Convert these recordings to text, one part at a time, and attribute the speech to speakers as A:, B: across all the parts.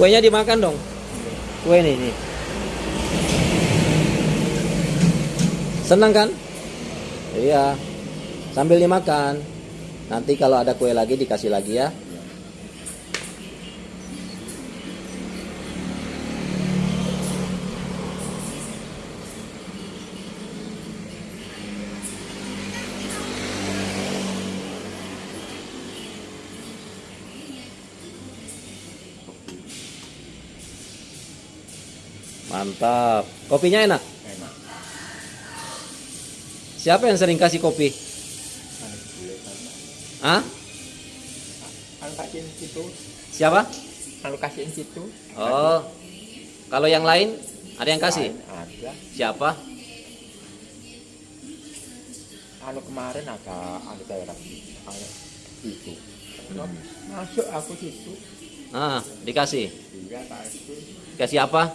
A: Kuenya dimakan dong. Kue nih, nih. Senang kan? Iya. Sambil dimakan. Nanti kalau ada kue lagi dikasih lagi ya. Mantap. Kopinya enak.
B: enak
A: Siapa yang sering kasih kopi? Hah?
B: anu kasihin situ
A: Siapa?
B: anu kasihin situ
A: Oh. Kalau yang lain ada yang kasih?
B: Ada
A: Siapa?
B: anu kemarin ada anu daerah anu itu masuk aku situ
A: Ah, dikasih.
B: iya kasih
A: Kasih apa?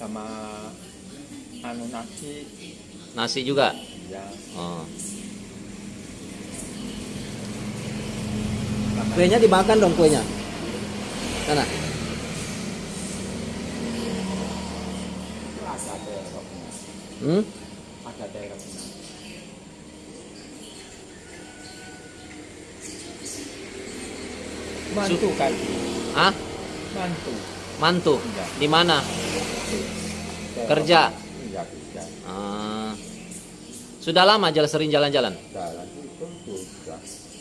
B: Sama anu nasi
A: Nasi juga.
B: ya
A: Oh. Kuenya dimakan dong kuenya. Sana. Hmm?
B: ada daerahnya mantu kan
A: Ah,
B: mantu
A: mantu.
B: Iya.
A: Di mana? Kerja.
B: iya kerja
A: Ah. Sudah lama jalan sering jalan-jalan?
B: jalan itu sudah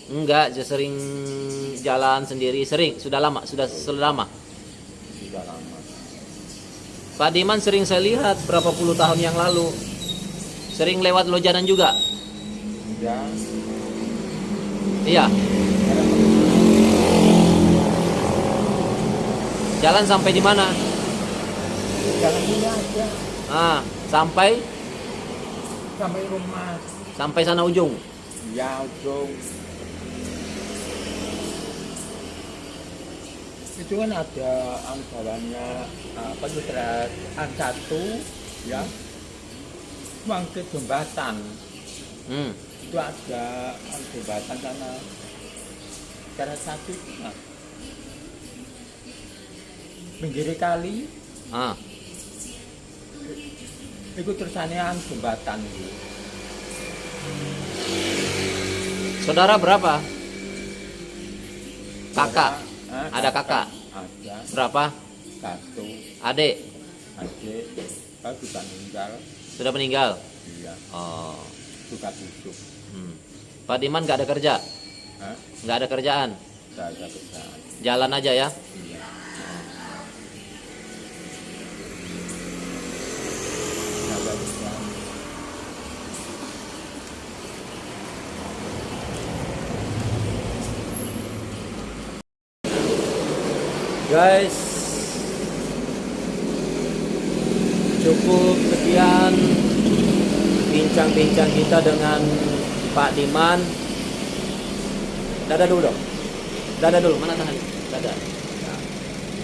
A: Enggak, sering jalan sendiri, sering. Sudah lama, sudah sudah lama.
B: sudah lama
A: Pak Diman sering saya lihat berapa puluh tahun yang lalu. Sering lewat lojanan juga.
B: ya
A: Iya. Jalan sampai di mana?
B: jalan ini aja.
A: Ah, sampai?
B: Sampai rumah.
A: Sampai sana ujung.
B: ya ujung. Itu kan ada ang jalannya apa itu an satu ya. Bangkit jembatan.
A: Hmm.
B: itu ada ang jembatan sana. Cara satu itu nah, pinggir kali
A: Ah,
B: itu terusannya ang jembatan itu
A: saudara berapa? Kakak.
B: Ah,
A: Ada kakak?
B: ada
A: Berapa?
B: satu
A: Adik
B: adik kalau sudah meninggal
A: sudah meninggal.
B: iya
A: Oh.
B: suka busuk
A: Hmm. Pak Diman nggak ada kerja, nggak ada kerjaan,
B: Tidak ada kerjaan
A: jalan aja ya.
B: iya Tidak ada kerjaan
A: Guys, cukup sekian bincang-bincang kita dengan Pak Diman. Dada dulu dong. Dada dulu, mana tangan? Dada.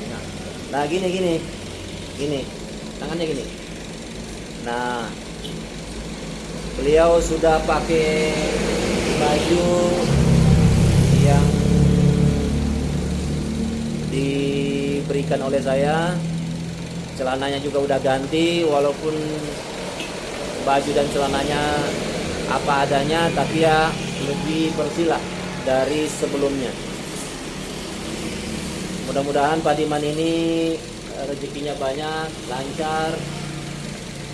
A: Nah. nah gini gini, gini, tangannya gini. Nah, beliau sudah pakai baju yang diberikan oleh saya. Celananya juga udah ganti walaupun baju dan celananya apa adanya tapi ya lebih bersih lah dari sebelumnya. Mudah-mudahan Pak Diman ini eh, rezekinya banyak lancar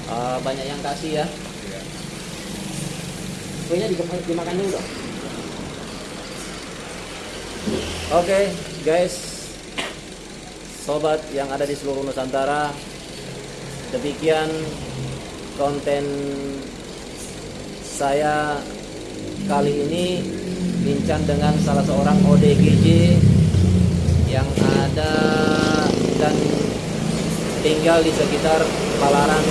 A: eh, banyak yang kasih ya.
B: Iya.
A: kuenya dimakan, dimakan dulu dong. Oke guys sobat yang ada di seluruh Nusantara. Demikian konten saya kali ini bincang dengan salah seorang ODGJ yang ada dan tinggal di sekitar Palaran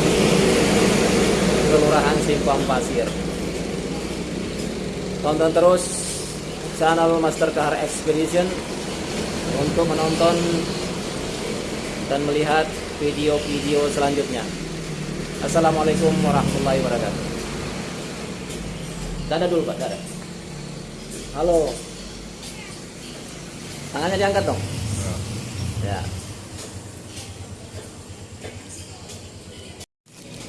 A: Kelurahan Simpang Pasir. Tonton terus channel Master Kahar Expedition untuk menonton dan melihat video-video selanjutnya. Assalamualaikum warahmatullahi wabarakatuh. Dada dulu Pak, dada. Halo. Tangannya diangkat dong. Ya.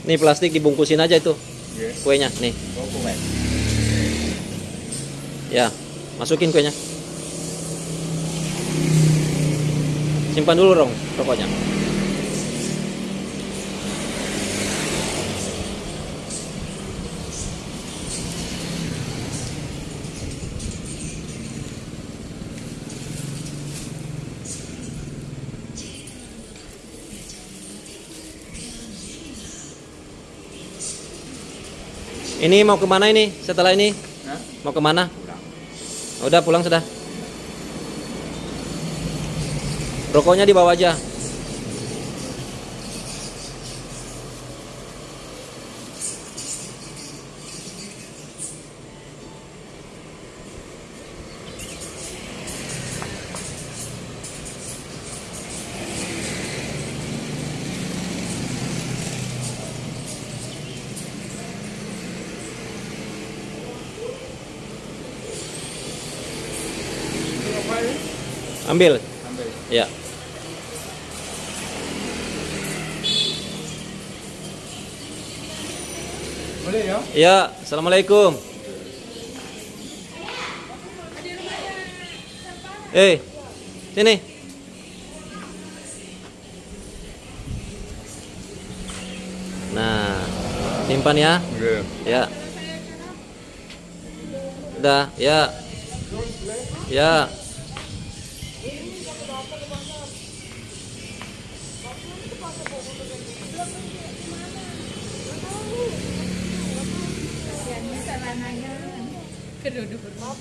A: Nih plastik dibungkusin aja itu. Kuenya nih.
B: Oh,
A: ya, masukin kuenya. Simpan dulu dong rokoknya. Ini mau ke mana ini? Setelah ini
B: Hah?
A: mau ke mana?
B: Pulang.
A: Udah pulang sudah. Rokoknya dibawa aja. Ambil.
B: Ambil.
A: Ya.
B: Boleh ya?
A: Ya, assalamualaikum. Eh, sini. Nah, simpan ya.
B: Nggih.
A: Ya. Udah, ya. Ya. tanahnya kedua-dua